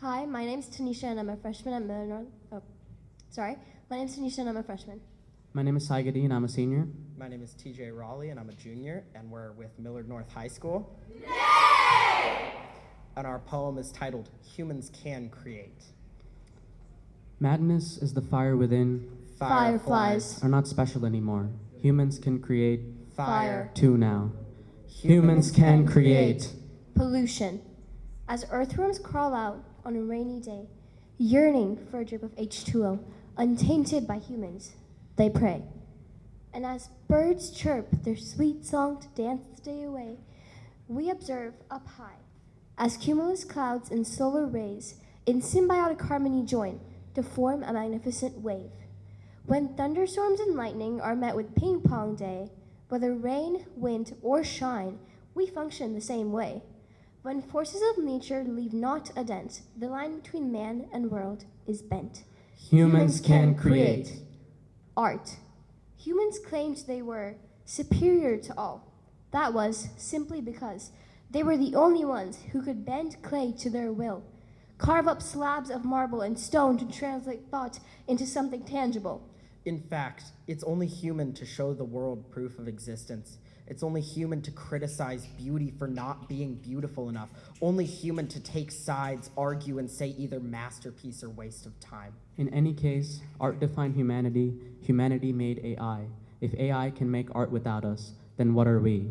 Hi, my name's Tanisha and I'm a freshman at Millard North. Oh, sorry. My name's Tanisha and I'm a freshman. My name is Saigadi and I'm a senior. My name is TJ Raleigh and I'm a junior, and we're with Millard North High School. And our poem is titled Humans Can Create. Madness is the fire within Fireflies. are not special anymore. Humans can create Fire. too now. Humans can create. Pollution. As earthworms crawl out on a rainy day, yearning for a drip of H2O, untainted by humans, they pray. And as birds chirp their sweet song to dance the day away, we observe up high as cumulus clouds and solar rays in symbiotic harmony join to form a magnificent wave. When thunderstorms and lightning are met with ping pong day, whether rain, wind, or shine, we function the same way. When forces of nature leave not a dent, the line between man and world is bent. Humans can create. Art. Humans claimed they were superior to all. That was simply because they were the only ones who could bend clay to their will, carve up slabs of marble and stone to translate thought into something tangible. In fact, it's only human to show the world proof of existence. It's only human to criticize beauty for not being beautiful enough. Only human to take sides, argue, and say either masterpiece or waste of time. In any case, art defined humanity, humanity made AI. If AI can make art without us, then what are we?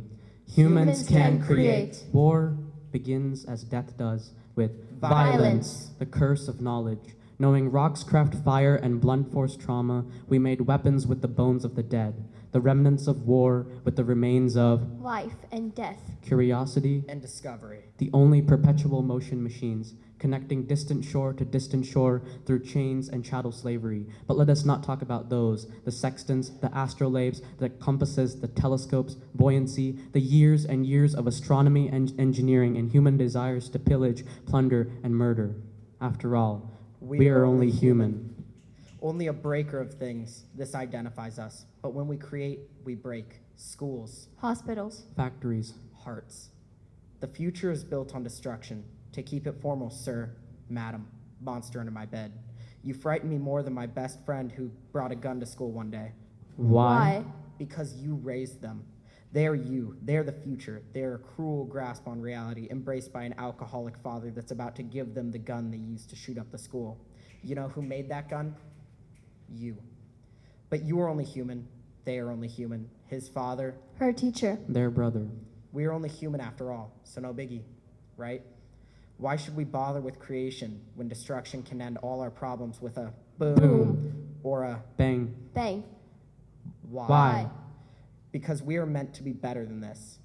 Humans can create. War begins as death does with Violence. the curse of knowledge. Knowing rocks craft fire and blunt force trauma, we made weapons with the bones of the dead, the remnants of war with the remains of Life and death. curiosity, And discovery. the only perpetual motion machines, connecting distant shore to distant shore through chains and chattel slavery. But let us not talk about those the sextants, the astrolabes, the compasses, the telescopes, buoyancy, the years and years of astronomy and engineering, and human desires to pillage, plunder, and murder. After all, we, are only human. Only a breaker of things. This identifies us. But when we create, we break. Schools, Hospitals. Factories, hearts. The future is built on destruction. To keep it formal, sir, madam, monster under my bed. You frighten me more than my best friend who brought a gun to school one day. why? Because you raised them. They are you. They are the future. They are a cruel grasp on reality, embraced by an alcoholic father that's about to give them the gun they used to shoot up the school. You know who made that gun? You. But you are only human. They are only human. His father, Her teacher. Their brother. we are only human after all, so no biggie, right? Why should we bother with creation when destruction can end all our problems with a boom, Boom. or a Bang. Bang. why? Why? Because we are meant to be better than this.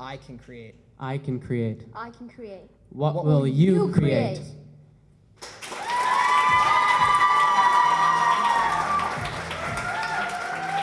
I can create. I can create. I can create. What, What will will you you create? create?